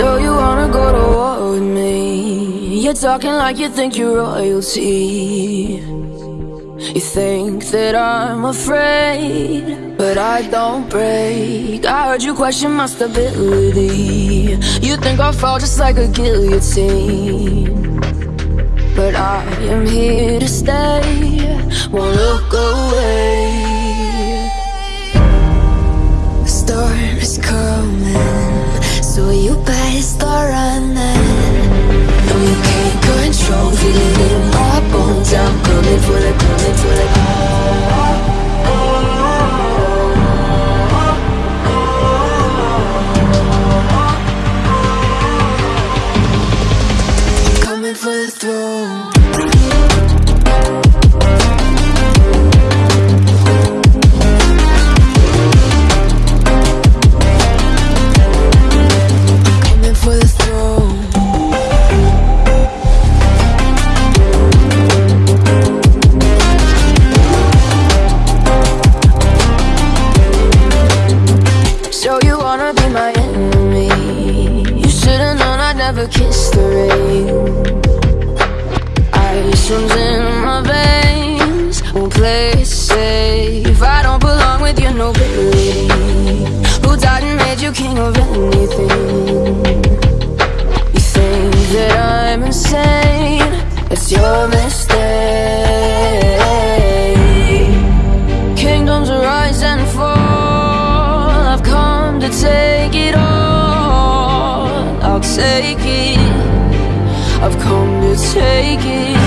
So you wanna go to war with me? You're talking like you think you're royalty. You think that I'm afraid But I don't break. I heard you question my stability. You think I'll fall just like a guillotine. But I am here to stay. Won't look away. Never kiss the rain. Ice runs in my veins, won't play it safe. I don't belong with your nobility. Who died and made you king of anything? Take it. I've come to take it.